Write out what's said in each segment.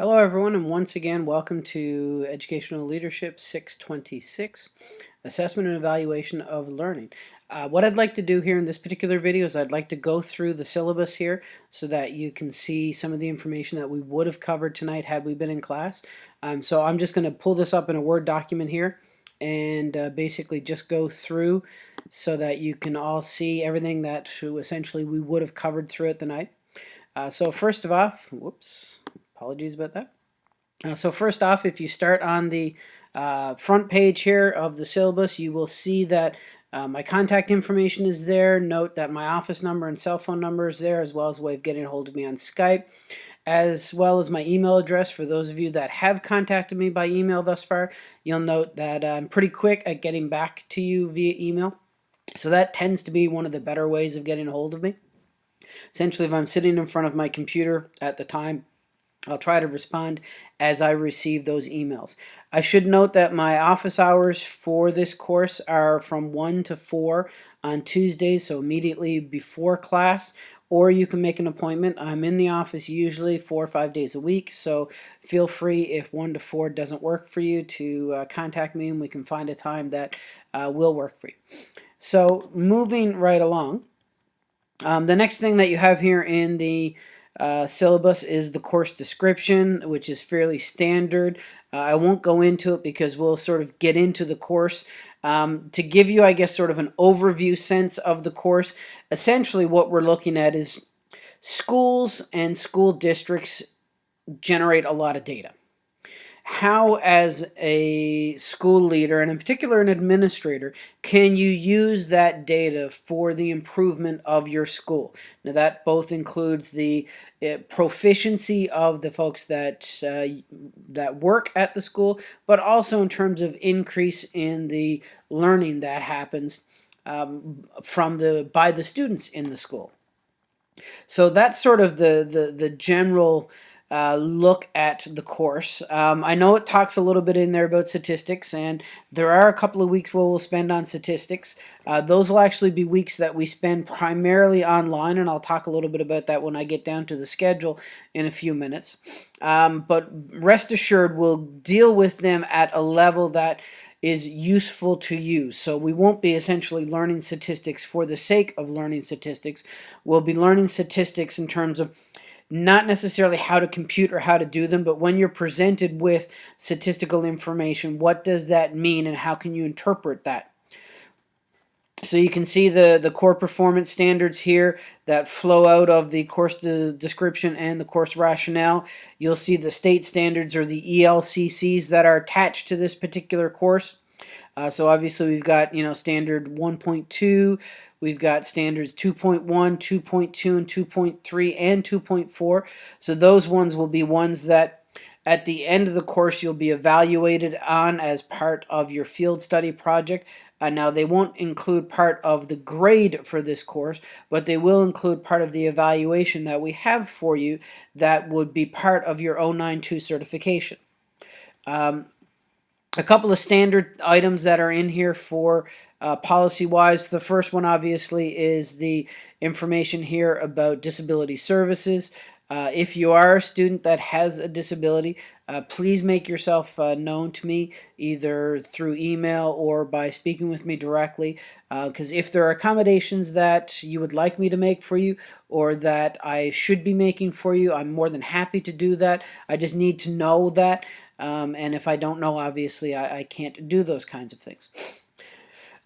Hello everyone and once again welcome to Educational Leadership 626 Assessment and Evaluation of Learning. Uh, what I'd like to do here in this particular video is I'd like to go through the syllabus here so that you can see some of the information that we would have covered tonight had we been in class. Um, so I'm just going to pull this up in a Word document here and uh, basically just go through so that you can all see everything that essentially we would have covered throughout the night. Uh, so first of all, whoops, Apologies about that. Uh, so first off, if you start on the uh, front page here of the syllabus, you will see that uh, my contact information is there. Note that my office number and cell phone number is there, as well as a way of getting a hold of me on Skype, as well as my email address. For those of you that have contacted me by email thus far, you'll note that I'm pretty quick at getting back to you via email. So that tends to be one of the better ways of getting a hold of me. Essentially, if I'm sitting in front of my computer at the time, I'll try to respond as I receive those emails. I should note that my office hours for this course are from 1 to 4 on Tuesdays, so immediately before class, or you can make an appointment. I'm in the office usually four or five days a week, so feel free if 1 to 4 doesn't work for you to uh, contact me and we can find a time that uh, will work for you. So moving right along, um, the next thing that you have here in the uh, syllabus is the course description, which is fairly standard. Uh, I won't go into it because we'll sort of get into the course. Um, to give you, I guess, sort of an overview sense of the course, essentially what we're looking at is schools and school districts generate a lot of data how as a school leader and in particular an administrator can you use that data for the improvement of your school? Now that both includes the uh, proficiency of the folks that uh, that work at the school but also in terms of increase in the learning that happens um, from the by the students in the school. So that's sort of the the, the general uh, look at the course. Um, I know it talks a little bit in there about statistics, and there are a couple of weeks where we'll spend on statistics. Uh, those will actually be weeks that we spend primarily online, and I'll talk a little bit about that when I get down to the schedule in a few minutes. Um, but rest assured, we'll deal with them at a level that is useful to you. So we won't be essentially learning statistics for the sake of learning statistics. We'll be learning statistics in terms of not necessarily how to compute or how to do them, but when you're presented with statistical information, what does that mean and how can you interpret that? So you can see the, the core performance standards here that flow out of the course de description and the course rationale. You'll see the state standards or the ELCCs that are attached to this particular course. Uh, so obviously we've got, you know, standard 1.2, we've got standards 2.1, 2.2, and 2.3, and 2.4. So those ones will be ones that at the end of the course you'll be evaluated on as part of your field study project. Uh, now they won't include part of the grade for this course, but they will include part of the evaluation that we have for you that would be part of your 092 certification. Um, a couple of standard items that are in here for uh, policy-wise. The first one, obviously, is the information here about disability services. Uh, if you are a student that has a disability, uh, please make yourself uh, known to me either through email or by speaking with me directly. Because uh, if there are accommodations that you would like me to make for you or that I should be making for you, I'm more than happy to do that. I just need to know that. Um, and if I don't know, obviously, I, I, can't do those kinds of things.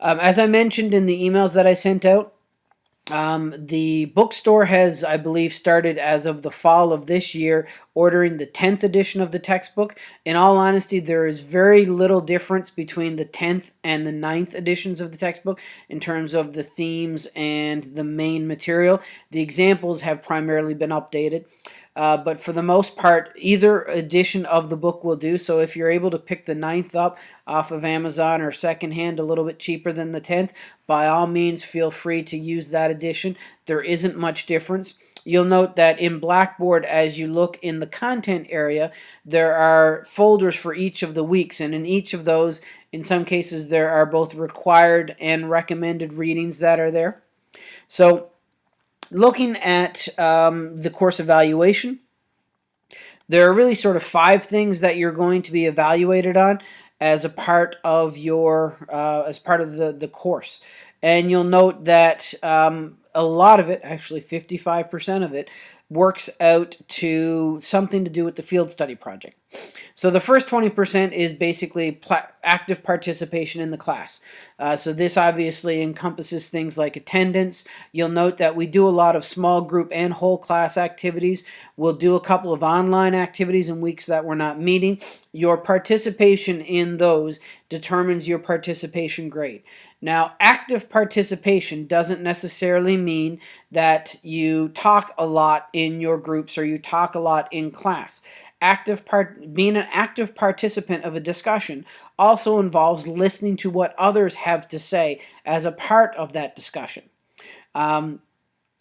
Um, as I mentioned in the emails that I sent out, um, the bookstore has, I believe, started as of the fall of this year ordering the 10th edition of the textbook. In all honesty, there is very little difference between the 10th and the 9th editions of the textbook in terms of the themes and the main material. The examples have primarily been updated. Uh, but for the most part, either edition of the book will do. So if you're able to pick the ninth up off of Amazon or secondhand a little bit cheaper than the 10th, by all means feel free to use that edition. There isn't much difference. You'll note that in Blackboard, as you look in the content area, there are folders for each of the weeks. And in each of those, in some cases, there are both required and recommended readings that are there. So looking at um, the course evaluation, there are really sort of five things that you're going to be evaluated on as a part of your uh, as part of the the course. And you'll note that um, a lot of it actually 55% of it works out to something to do with the field study project. So the first 20% is basically active participation in the class. Uh, so this obviously encompasses things like attendance. You'll note that we do a lot of small group and whole class activities. We'll do a couple of online activities in weeks that we're not meeting. Your participation in those determines your participation grade. Now, active participation doesn't necessarily mean that you talk a lot in your groups or you talk a lot in class. Active part, being an active participant of a discussion also involves listening to what others have to say as a part of that discussion. Um,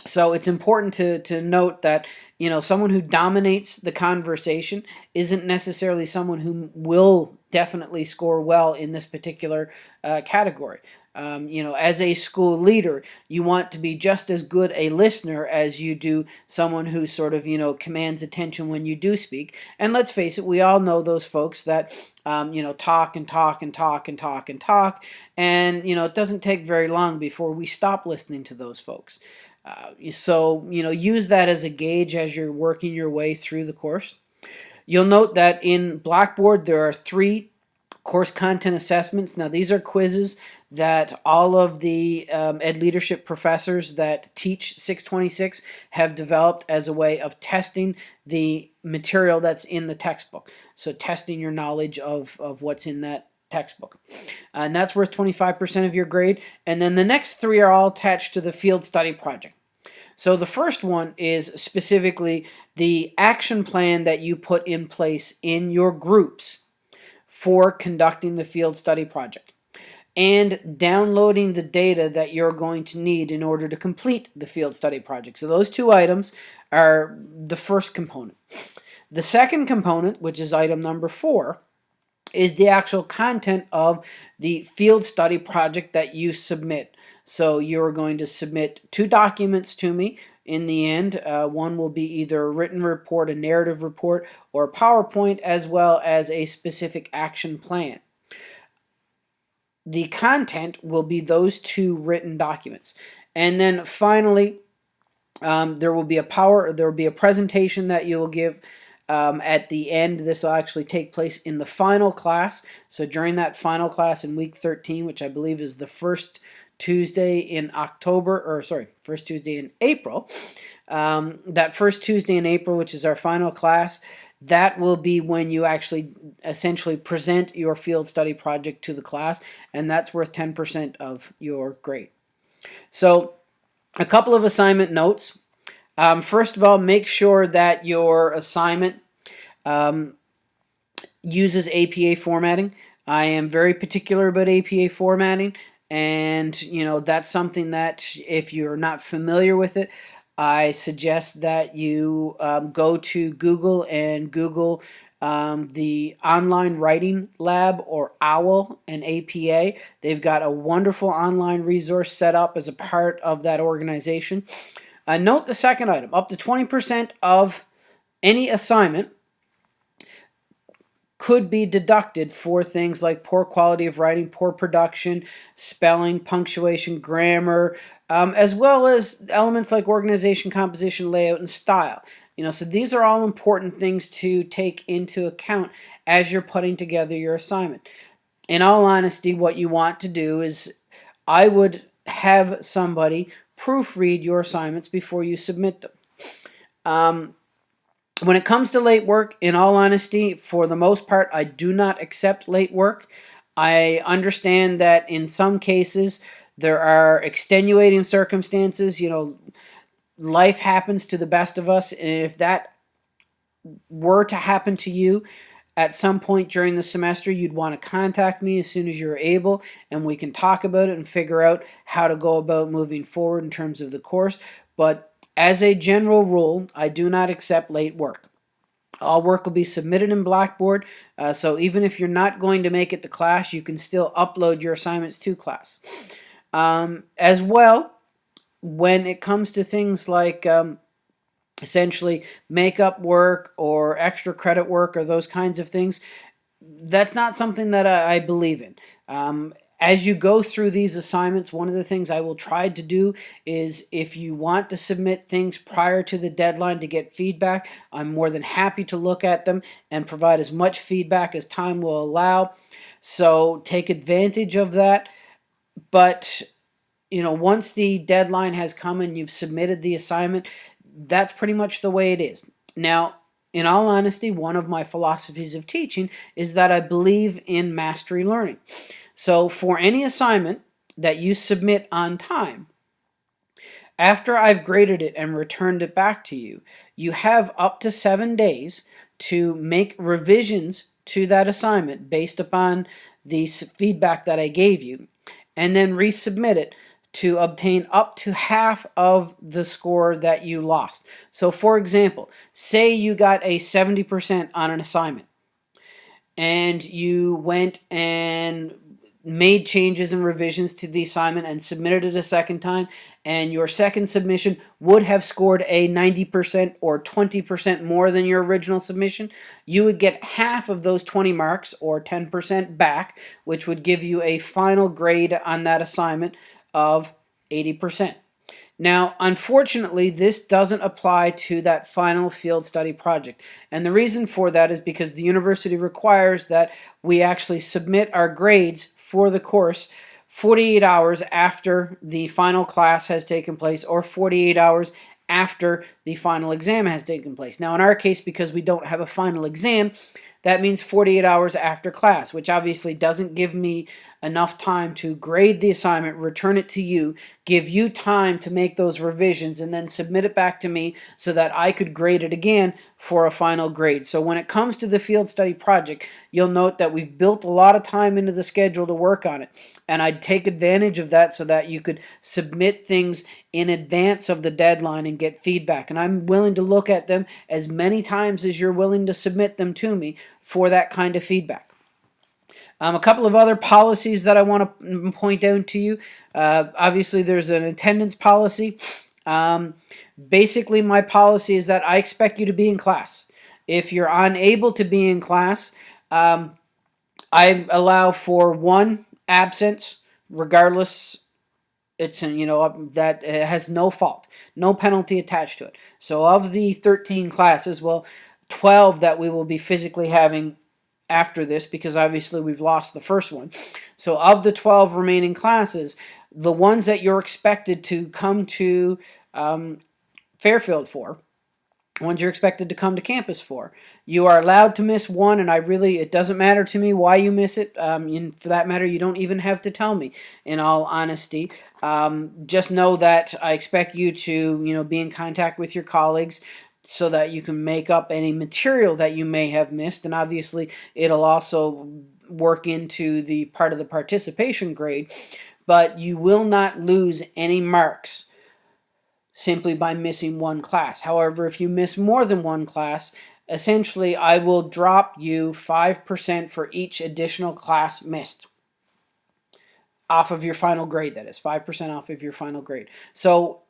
so it's important to, to note that you know someone who dominates the conversation isn't necessarily someone who will definitely score well in this particular uh, category. Um, you know, as a school leader, you want to be just as good a listener as you do someone who sort of, you know, commands attention when you do speak. And let's face it, we all know those folks that, um, you know, talk and talk and talk and talk and talk. And, you know, it doesn't take very long before we stop listening to those folks. Uh, so, you know, use that as a gauge as you're working your way through the course. You'll note that in Blackboard, there are three course content assessments. Now, these are quizzes that all of the um, ed leadership professors that teach 626 have developed as a way of testing the material that's in the textbook. So testing your knowledge of, of what's in that textbook. And that's worth 25% of your grade. And then the next three are all attached to the field study project. So the first one is specifically the action plan that you put in place in your groups for conducting the field study project and downloading the data that you're going to need in order to complete the field study project. So those two items are the first component. The second component, which is item number four, is the actual content of the field study project that you submit. So you're going to submit two documents to me. In the end, uh, one will be either a written report, a narrative report, or a PowerPoint, as well as a specific action plan the content will be those two written documents. And then finally, um, there will be a power, there will be a presentation that you will give um, at the end. This will actually take place in the final class. So during that final class in week 13, which I believe is the first Tuesday in October, or sorry, first Tuesday in April, um, that first Tuesday in April, which is our final class, that will be when you actually essentially present your field study project to the class, and that's worth 10% of your grade. So a couple of assignment notes. Um, first of all, make sure that your assignment um, uses APA formatting. I am very particular about APA formatting and you know that's something that if you're not familiar with it I suggest that you um, go to Google and Google um, the Online Writing Lab or OWL and APA. They've got a wonderful online resource set up as a part of that organization. Uh, note the second item, up to 20% of any assignment could be deducted for things like poor quality of writing, poor production, spelling, punctuation, grammar, um, as well as elements like organization, composition, layout, and style. You know, so these are all important things to take into account as you're putting together your assignment. In all honesty, what you want to do is I would have somebody proofread your assignments before you submit them. Um, when it comes to late work, in all honesty, for the most part, I do not accept late work. I understand that in some cases there are extenuating circumstances. You know, life happens to the best of us, and if that were to happen to you at some point during the semester, you'd want to contact me as soon as you're able, and we can talk about it and figure out how to go about moving forward in terms of the course. But as a general rule, I do not accept late work. All work will be submitted in Blackboard, uh, so even if you're not going to make it to class, you can still upload your assignments to class. Um, as well, when it comes to things like um, essentially makeup work or extra credit work or those kinds of things, that's not something that I, I believe in. Um, as you go through these assignments, one of the things I will try to do is if you want to submit things prior to the deadline to get feedback, I'm more than happy to look at them and provide as much feedback as time will allow. So take advantage of that. But, you know, once the deadline has come and you've submitted the assignment, that's pretty much the way it is. Now, in all honesty, one of my philosophies of teaching is that I believe in mastery learning. So for any assignment that you submit on time, after I've graded it and returned it back to you, you have up to seven days to make revisions to that assignment based upon the feedback that I gave you, and then resubmit it to obtain up to half of the score that you lost. So for example, say you got a 70% on an assignment and you went and made changes and revisions to the assignment and submitted it a second time and your second submission would have scored a 90% or 20% more than your original submission, you would get half of those 20 marks or 10% back, which would give you a final grade on that assignment of 80%. Now, unfortunately, this doesn't apply to that final field study project. And the reason for that is because the university requires that we actually submit our grades for the course 48 hours after the final class has taken place or 48 hours after the final exam has taken place. Now in our case, because we don't have a final exam, that means 48 hours after class, which obviously doesn't give me enough time to grade the assignment, return it to you, give you time to make those revisions, and then submit it back to me so that I could grade it again for a final grade. So when it comes to the field study project, you'll note that we've built a lot of time into the schedule to work on it. And I'd take advantage of that so that you could submit things in advance of the deadline and get feedback. And I'm willing to look at them as many times as you're willing to submit them to me for that kind of feedback. Um, a couple of other policies that I want to point out to you. Uh, obviously, there's an attendance policy. Um, basically, my policy is that I expect you to be in class. If you're unable to be in class, um, I allow for one absence, regardless it's you know that has no fault no penalty attached to it so of the 13 classes well 12 that we will be physically having after this because obviously we've lost the first one. So of the 12 remaining classes, the ones that you're expected to come to um, Fairfield for, ones you're expected to come to campus for. You are allowed to miss one, and I really, it doesn't matter to me why you miss it. Um, and for that matter, you don't even have to tell me, in all honesty. Um, just know that I expect you to, you know, be in contact with your colleagues, so that you can make up any material that you may have missed and obviously it'll also work into the part of the participation grade but you will not lose any marks simply by missing one class. However if you miss more than one class essentially I will drop you 5% for each additional class missed off of your final grade that is 5% off of your final grade. So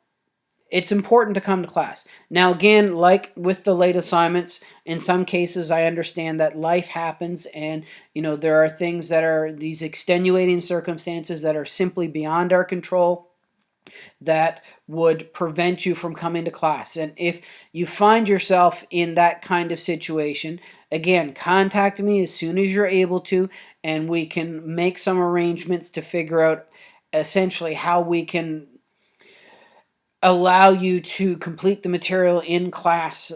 it's important to come to class. Now, again, like with the late assignments, in some cases I understand that life happens and, you know, there are things that are these extenuating circumstances that are simply beyond our control that would prevent you from coming to class. And if you find yourself in that kind of situation, again, contact me as soon as you're able to, and we can make some arrangements to figure out essentially how we can allow you to complete the material in class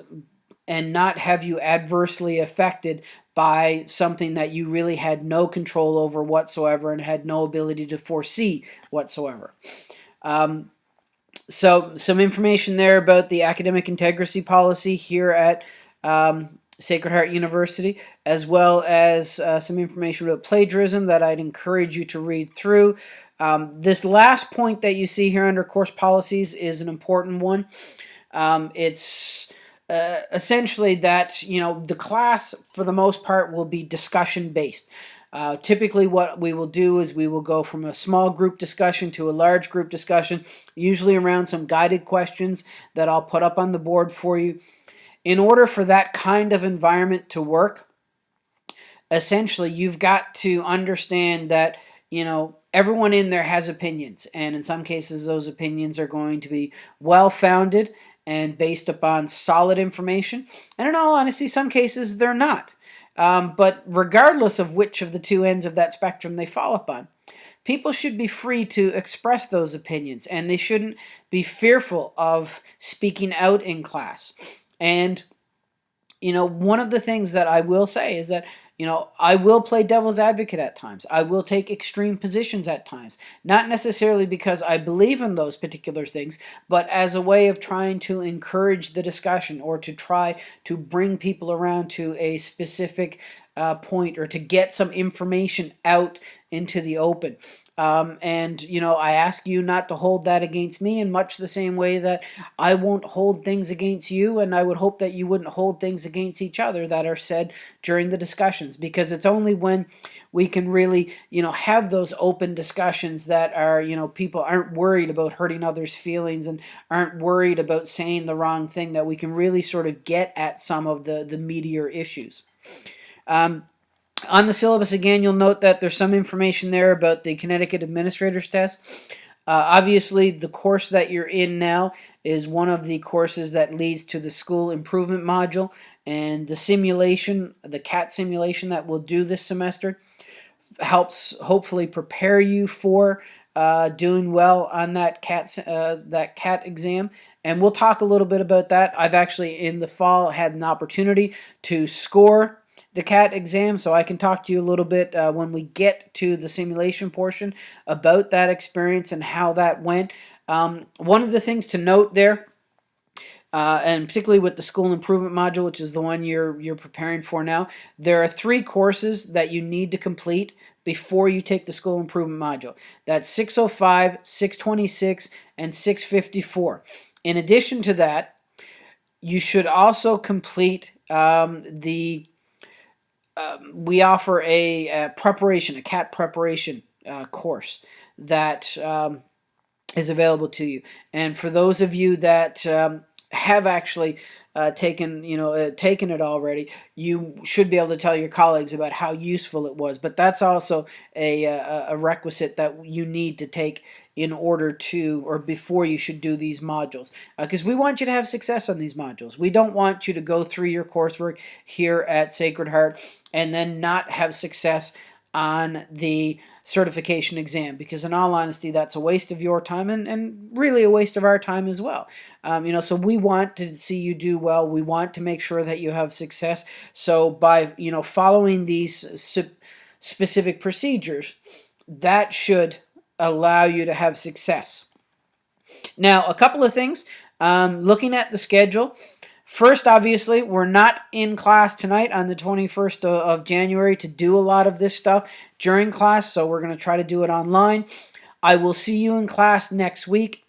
and not have you adversely affected by something that you really had no control over whatsoever and had no ability to foresee whatsoever. Um, so some information there about the academic integrity policy here at um, Sacred Heart University, as well as uh, some information about plagiarism that I'd encourage you to read through. Um, this last point that you see here under course policies is an important one. Um, it's uh, essentially that, you know, the class for the most part will be discussion based. Uh, typically what we will do is we will go from a small group discussion to a large group discussion, usually around some guided questions that I'll put up on the board for you. In order for that kind of environment to work, essentially you've got to understand that, you know, everyone in there has opinions, and in some cases those opinions are going to be well-founded and based upon solid information. And in all honesty, some cases they're not. Um, but regardless of which of the two ends of that spectrum they fall upon, people should be free to express those opinions and they shouldn't be fearful of speaking out in class. And, you know, one of the things that I will say is that you know, I will play devil's advocate at times. I will take extreme positions at times. Not necessarily because I believe in those particular things, but as a way of trying to encourage the discussion or to try to bring people around to a specific uh, point or to get some information out into the open. Um, and, you know, I ask you not to hold that against me in much the same way that I won't hold things against you. And I would hope that you wouldn't hold things against each other that are said during the discussions because it's only when we can really, you know, have those open discussions that are, you know, people aren't worried about hurting others' feelings and aren't worried about saying the wrong thing that we can really sort of get at some of the, the meatier issues. Um, on the syllabus again, you'll note that there's some information there about the Connecticut Administrator's Test. Uh, obviously, the course that you're in now is one of the courses that leads to the school improvement module and the simulation, the CAT simulation that we'll do this semester helps hopefully prepare you for uh, doing well on that CAT, uh, that CAT exam. And we'll talk a little bit about that. I've actually in the fall had an opportunity to score the CAT exam, so I can talk to you a little bit uh, when we get to the simulation portion about that experience and how that went. Um, one of the things to note there, uh, and particularly with the school improvement module, which is the one you're you're preparing for now, there are three courses that you need to complete before you take the school improvement module. That's 605, 626, and 654. In addition to that, you should also complete um, the um, we offer a, a, preparation, a CAT preparation uh, course that um, is available to you. And for those of you that um, have actually uh, taken, you know, uh, taken it already, you should be able to tell your colleagues about how useful it was. But that's also a, a, a requisite that you need to take in order to or before you should do these modules. Because uh, we want you to have success on these modules. We don't want you to go through your coursework here at Sacred Heart and then not have success on the certification exam because in all honesty that's a waste of your time and, and really a waste of our time as well. Um, you know so we want to see you do well. We want to make sure that you have success. So by you know following these specific procedures that should allow you to have success now a couple of things um, looking at the schedule First, obviously, we're not in class tonight on the 21st of January to do a lot of this stuff during class, so we're going to try to do it online. I will see you in class next week,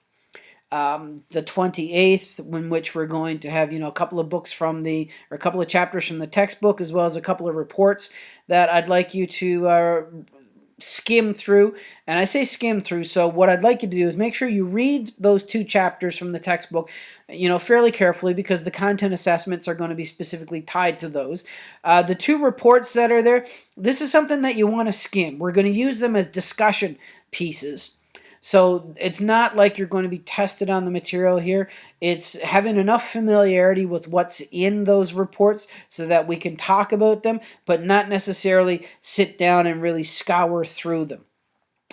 um, the 28th, in which we're going to have, you know, a couple of books from the, or a couple of chapters from the textbook, as well as a couple of reports that I'd like you to uh, skim through. And I say skim through, so what I'd like you to do is make sure you read those two chapters from the textbook, you know, fairly carefully because the content assessments are going to be specifically tied to those. Uh, the two reports that are there, this is something that you want to skim. We're going to use them as discussion pieces. So it's not like you're going to be tested on the material here. It's having enough familiarity with what's in those reports so that we can talk about them, but not necessarily sit down and really scour through them.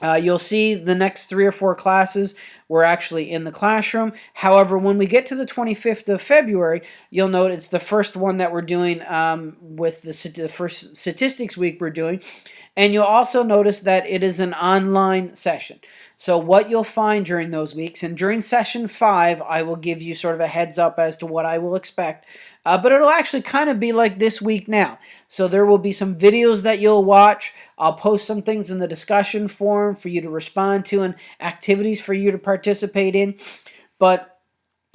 Uh, you'll see the next three or four classes we're actually in the classroom. However, when we get to the 25th of February, you'll note it's the first one that we're doing um, with the, the first statistics week we're doing. And you'll also notice that it is an online session. So what you'll find during those weeks, and during session five, I will give you sort of a heads up as to what I will expect. Uh, but it'll actually kind of be like this week now. So there will be some videos that you'll watch. I'll post some things in the discussion forum for you to respond to and activities for you to participate in. But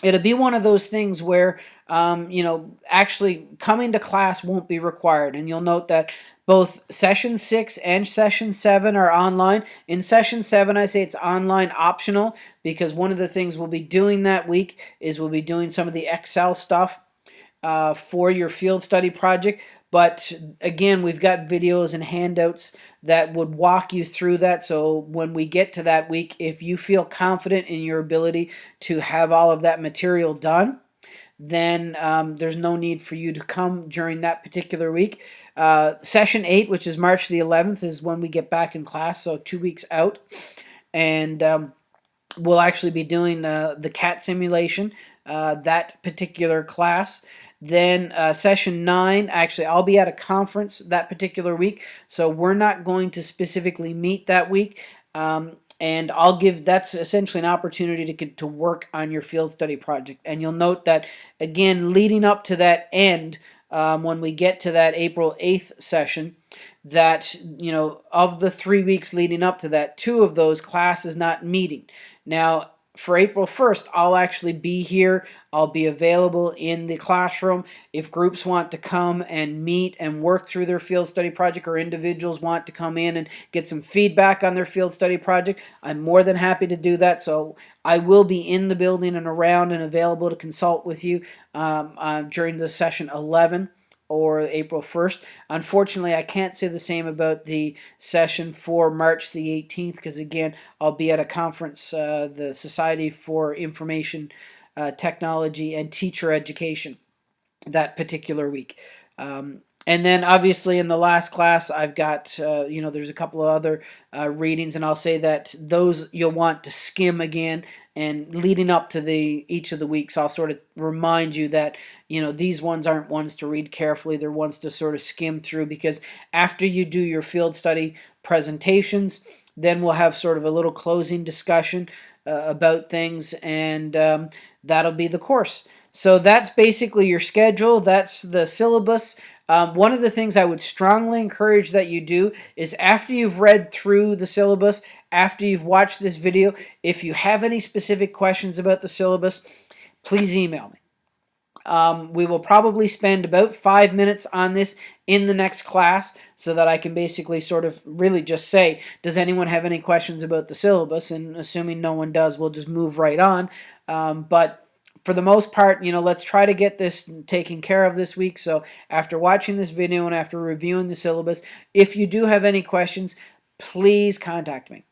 it'll be one of those things where um, you know actually coming to class won't be required. And you'll note that both session 6 and session 7 are online. In session 7 i say it's online optional because one of the things we'll be doing that week is we'll be doing some of the excel stuff uh, for your field study project but again we've got videos and handouts that would walk you through that. So when we get to that week, if you feel confident in your ability to have all of that material done, then um, there's no need for you to come during that particular week. Uh, session 8, which is March the 11th, is when we get back in class, so two weeks out. And um, we'll actually be doing uh, the CAT simulation, uh, that particular class. Then uh, session nine, actually, I'll be at a conference that particular week, so we're not going to specifically meet that week. Um, and I'll give that's essentially an opportunity to to work on your field study project. And you'll note that again, leading up to that end, um, when we get to that April 8th session, that you know of the three weeks leading up to that, two of those class is not meeting. Now for April 1st, I'll actually be here. I'll be available in the classroom. If groups want to come and meet and work through their field study project or individuals want to come in and get some feedback on their field study project, I'm more than happy to do that. So I will be in the building and around and available to consult with you um, uh, during the session 11 or April 1st. Unfortunately, I can't say the same about the session for March the 18th because, again, I'll be at a conference, uh, the Society for Information uh, Technology and Teacher Education, that particular week. Um, and then obviously in the last class I've got uh, you know there's a couple of other uh, readings and I'll say that those you'll want to skim again and leading up to the each of the weeks I'll sort of remind you that you know these ones aren't ones to read carefully they're ones to sort of skim through because after you do your field study presentations then we'll have sort of a little closing discussion uh, about things and um, that'll be the course so that's basically your schedule that's the syllabus um, one of the things I would strongly encourage that you do is after you've read through the syllabus, after you've watched this video, if you have any specific questions about the syllabus, please email me. Um, we will probably spend about five minutes on this in the next class so that I can basically sort of really just say, does anyone have any questions about the syllabus? And assuming no one does, we'll just move right on. Um, but for the most part, you know, let's try to get this taken care of this week. So after watching this video and after reviewing the syllabus, if you do have any questions, please contact me.